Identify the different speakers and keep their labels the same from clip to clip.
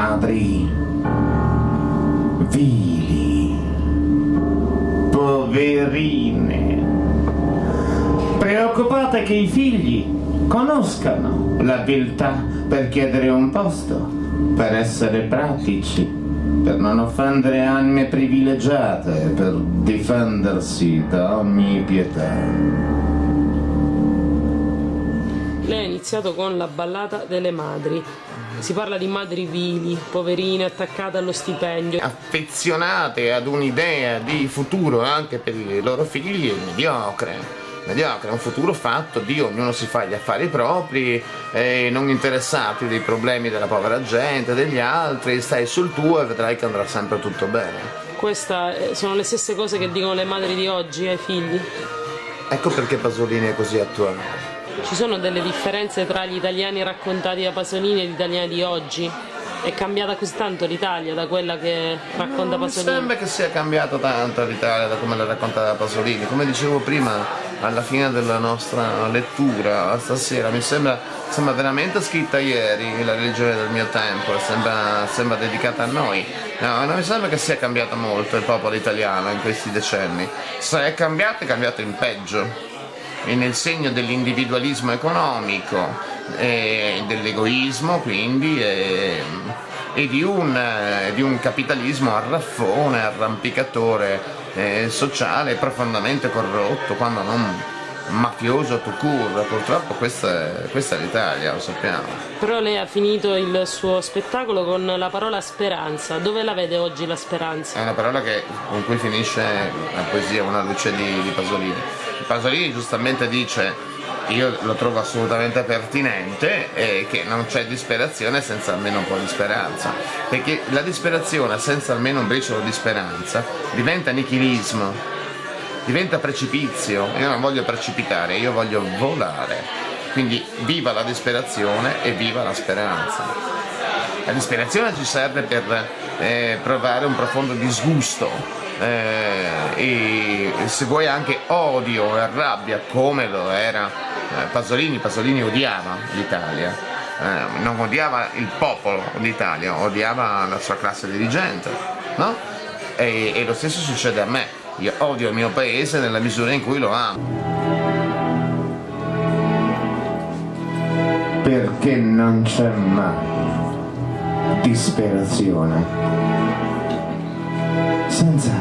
Speaker 1: madri vili, poverine, preoccupate che i figli conoscano l'abilità per chiedere un posto, per essere pratici, per non offendere anime privilegiate, per difendersi da ogni pietà.
Speaker 2: Lei ha iniziato con la ballata delle madri. Si parla di madri vili, poverine attaccate allo stipendio.
Speaker 1: Affezionate ad un'idea di futuro anche per i loro figli è mediocre. Mediocre, un futuro fatto di ognuno si fa gli affari propri, eh, non interessati dei problemi della povera gente, degli altri, stai sul tuo e vedrai che andrà sempre tutto bene.
Speaker 2: Queste sono le stesse cose che dicono le madri di oggi ai figli?
Speaker 1: Ecco perché Pasolini è così attuale.
Speaker 2: Ci sono delle differenze tra gli italiani raccontati da Pasolini e gli italiani di oggi? È cambiata così tanto l'Italia da quella che racconta
Speaker 1: non
Speaker 2: Pasolini?
Speaker 1: Mi sembra che sia cambiata tanto l'Italia da come la racconta da Pasolini. Come dicevo prima, alla fine della nostra lettura stasera, mi sembra, sembra veramente scritta ieri la religione del mio tempo, sembra, sembra dedicata a noi. No, non mi sembra che sia cambiato molto il popolo italiano in questi decenni. Se è cambiato, è cambiato in peggio nel segno dell'individualismo economico, e dell'egoismo quindi e, e di, un, di, un, capitalismo arraffone, arrampicatore eh, sociale profondamente corrotto, quando non mafioso to cure, purtroppo questa è, questa è l'Italia, lo sappiamo.
Speaker 2: Però lei ha finito il suo spettacolo con la parola speranza, dove la vede oggi la speranza?
Speaker 1: È una parola che, con cui finisce la poesia Una luce di, di Pasolini. Pasolini giustamente dice io lo trovo assolutamente pertinente e che non c'è disperazione senza almeno un po' di speranza perché la disperazione senza almeno un briciolo di speranza diventa nichilismo diventa precipizio. Io non voglio precipitare io voglio volare. Quindi viva la disperazione e viva la speranza. La disperazione ci serve per eh, provare un profondo disgusto eh, e se vuoi anche odio e rabbia come lo era eh, Pasolini, Pasolini odiava l'Italia, eh, non odiava il popolo d'Italia, odiava la sua classe dirigente, no? E, e lo stesso succede a me, io odio il mio paese nella misura in cui lo amo. Perché non c'è mai disperazione senza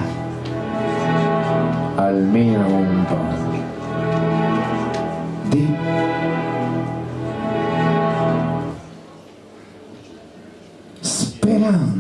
Speaker 1: almeno un po' di speranza.